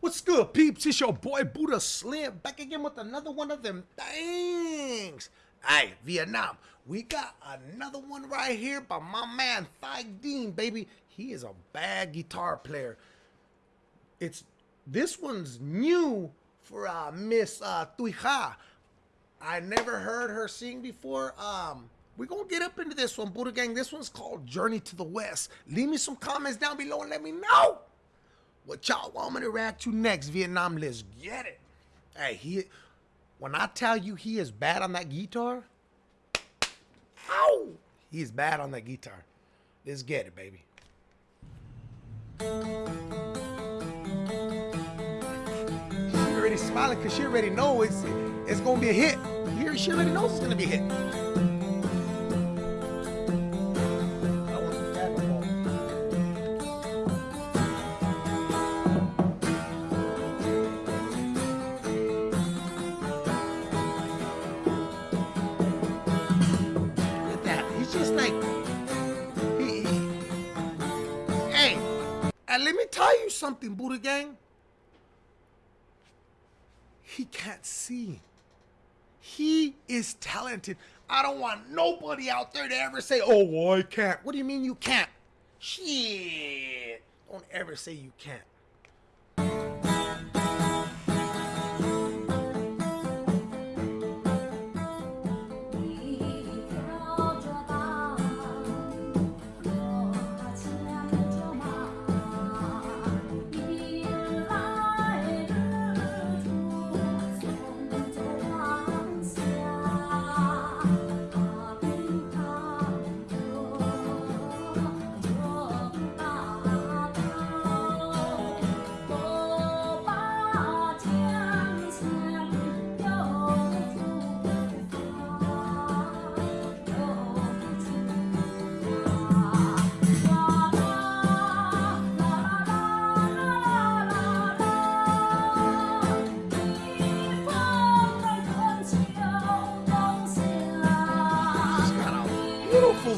What's good, peeps? It's your boy Buddha Slim back again with another one of them things. Hey, Vietnam, we got another one right here by my man Thai Dean, baby. He is a bad guitar player. It's this one's new for uh, Miss uh, Tuija. I never heard her sing before. Um, we're gonna get up into this one, Buddha Gang. This one's called Journey to the West. Leave me some comments down below and let me know what y'all want me to react to next, Vietnam? Let's get it. Hey, he when I tell you he is bad on that guitar, ow, he's bad on that guitar. Let's get it, baby. She already smiling because she already knows it's, it's gonna be a hit. She already knows it's gonna be a hit. And uh, let me tell you something, Buddha Gang. He can't see. He is talented. I don't want nobody out there to ever say, oh, I can't. What do you mean you can't? Shit. Don't ever say you can't.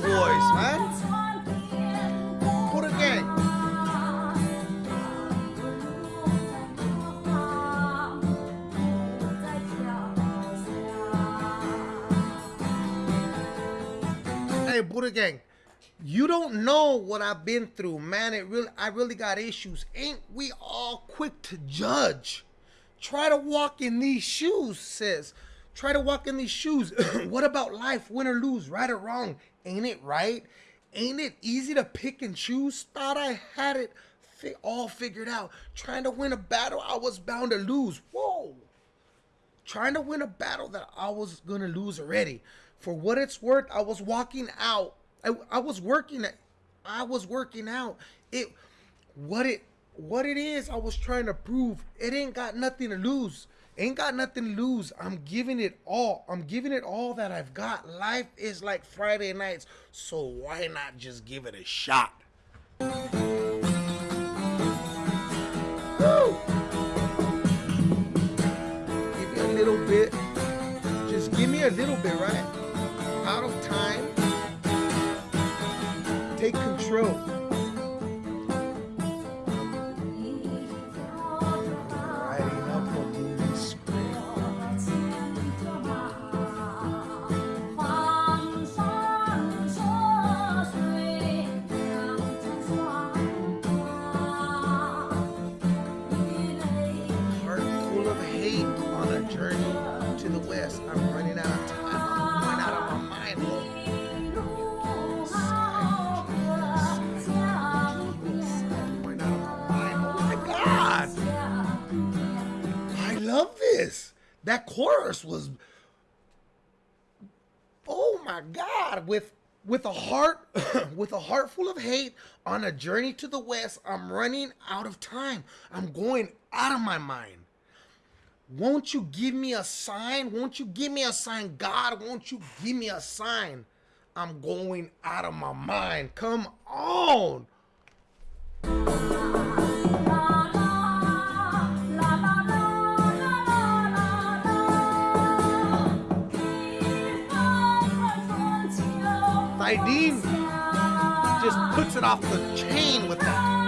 Voice, man. A game. Hey, Buddha Gang, you don't know what I've been through, man. It really, I really got issues. Ain't we all quick to judge? Try to walk in these shoes, says. Try to walk in these shoes. what about life, win or lose, right or wrong? Ain't it right? Ain't it easy to pick and choose? Thought I had it fi all figured out. Trying to win a battle I was bound to lose. Whoa. Trying to win a battle that I was going to lose already. For what it's worth, I was walking out. I, I was working I was working out. It what it what it is I was trying to prove. It ain't got nothing to lose. Ain't got nothing to lose. I'm giving it all. I'm giving it all that I've got. Life is like Friday nights, so why not just give it a shot? Woo! Give me a little bit. Just give me a little bit, right? Out of time. Take control. This. That chorus was oh my god. With with a heart with a heart full of hate on a journey to the west i'm running out of time. I'm going out of my mind won't you give me a sign? Won't you give me a sign? God won't you give me a sign? I'm going out of my mind. Come on. Dean just puts it off the chain with that.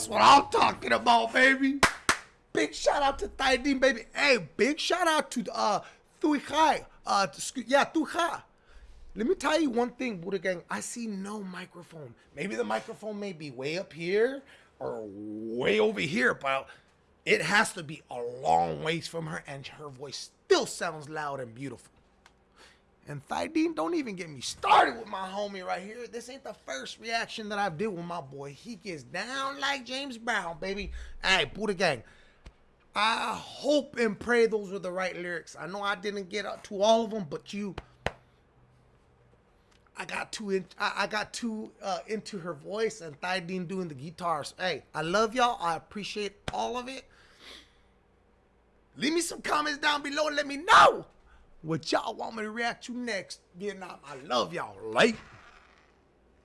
That's what I'm talking about, baby. Big shout out to Thaidin, baby. Hey, big shout out to uh Thui Khai. Uh, yeah, Thui Khai. Let me tell you one thing, Buddha Gang. I see no microphone. Maybe the microphone may be way up here or way over here, but it has to be a long ways from her, and her voice still sounds loud and beautiful. And Thydeen, don't even get me started with my homie right here. This ain't the first reaction that I've did with my boy. He gets down like James Brown, baby. Hey, Buddha Gang. I hope and pray those were the right lyrics. I know I didn't get up to all of them, but you I got too in, I, got too uh, into her voice and Thydeen doing the guitars. Hey, I love y'all. I appreciate all of it. Leave me some comments down below and let me know what y'all want me to react to next. Vietnam, I love y'all. Like.